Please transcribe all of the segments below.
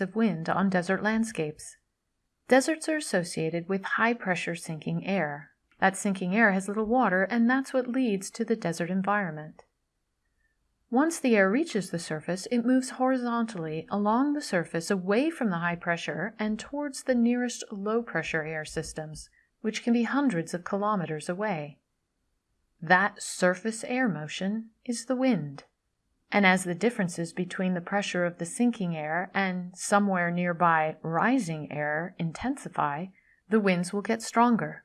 of wind on desert landscapes. Deserts are associated with high pressure sinking air. That sinking air has little water, and that's what leads to the desert environment. Once the air reaches the surface, it moves horizontally along the surface away from the high pressure and towards the nearest low pressure air systems, which can be hundreds of kilometers away. That surface air motion is the wind. And as the differences between the pressure of the sinking air and somewhere nearby rising air intensify, the winds will get stronger.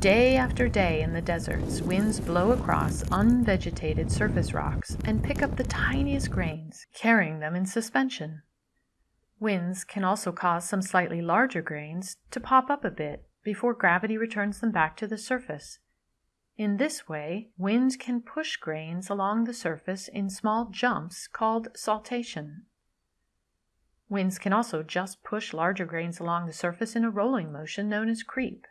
Day after day in the deserts, winds blow across unvegetated surface rocks and pick up the tiniest grains, carrying them in suspension. Winds can also cause some slightly larger grains to pop up a bit before gravity returns them back to the surface. In this way, wind can push grains along the surface in small jumps called saltation. Winds can also just push larger grains along the surface in a rolling motion known as creep.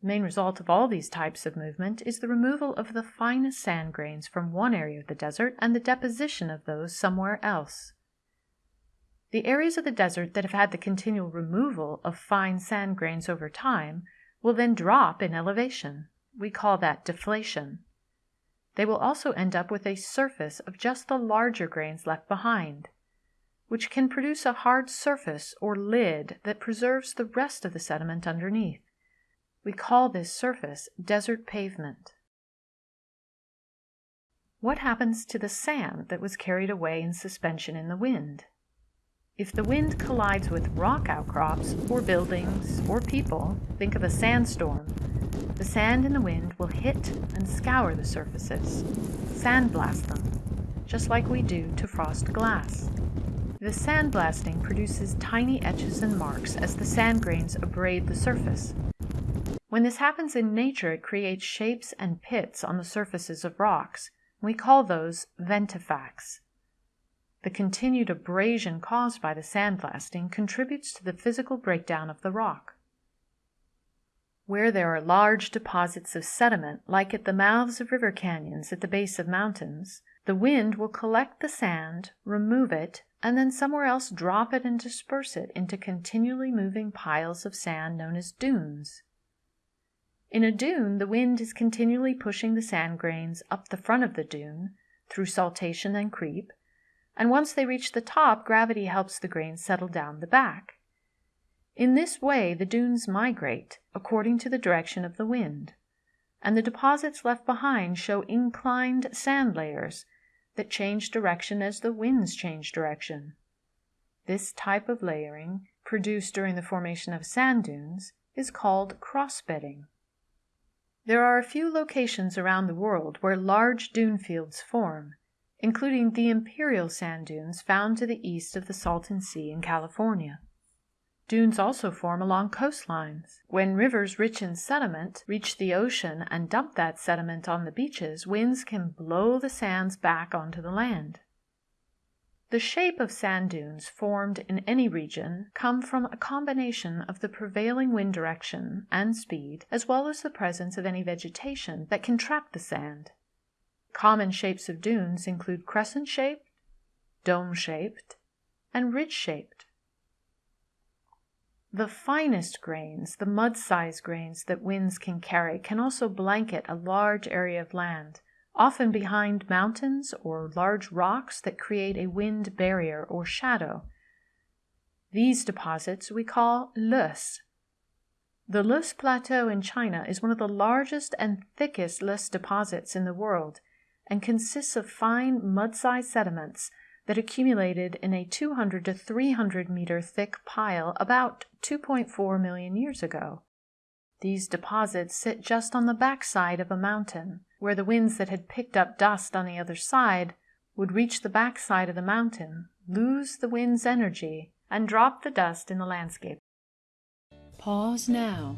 The main result of all these types of movement is the removal of the finest sand grains from one area of the desert and the deposition of those somewhere else. The areas of the desert that have had the continual removal of fine sand grains over time will then drop in elevation. We call that deflation. They will also end up with a surface of just the larger grains left behind, which can produce a hard surface or lid that preserves the rest of the sediment underneath. We call this surface desert pavement. What happens to the sand that was carried away in suspension in the wind? If the wind collides with rock outcrops, or buildings, or people, think of a sandstorm. The sand and the wind will hit and scour the surfaces, sandblast them, just like we do to frost glass. The sandblasting produces tiny etches and marks as the sand grains abrade the surface, when this happens in nature, it creates shapes and pits on the surfaces of rocks. We call those ventifacts. The continued abrasion caused by the sandblasting contributes to the physical breakdown of the rock. Where there are large deposits of sediment, like at the mouths of river canyons at the base of mountains, the wind will collect the sand, remove it, and then somewhere else drop it and disperse it into continually moving piles of sand known as dunes. In a dune, the wind is continually pushing the sand grains up the front of the dune through saltation and creep, and once they reach the top, gravity helps the grains settle down the back. In this way, the dunes migrate according to the direction of the wind, and the deposits left behind show inclined sand layers that change direction as the winds change direction. This type of layering, produced during the formation of sand dunes, is called crossbedding. There are a few locations around the world where large dune fields form, including the imperial sand dunes found to the east of the Salton Sea in California. Dunes also form along coastlines. When rivers rich in sediment reach the ocean and dump that sediment on the beaches, winds can blow the sands back onto the land. The shape of sand dunes formed in any region come from a combination of the prevailing wind direction and speed, as well as the presence of any vegetation that can trap the sand. Common shapes of dunes include crescent-shaped, dome-shaped, and ridge-shaped. The finest grains, the mud-sized grains that winds can carry, can also blanket a large area of land often behind mountains or large rocks that create a wind barrier or shadow. These deposits we call loess. The Loess Plateau in China is one of the largest and thickest loess deposits in the world and consists of fine mud-sized sediments that accumulated in a 200 to 300 meter thick pile about 2.4 million years ago. These deposits sit just on the backside of a mountain, where the winds that had picked up dust on the other side would reach the backside of the mountain, lose the wind's energy, and drop the dust in the landscape. Pause now.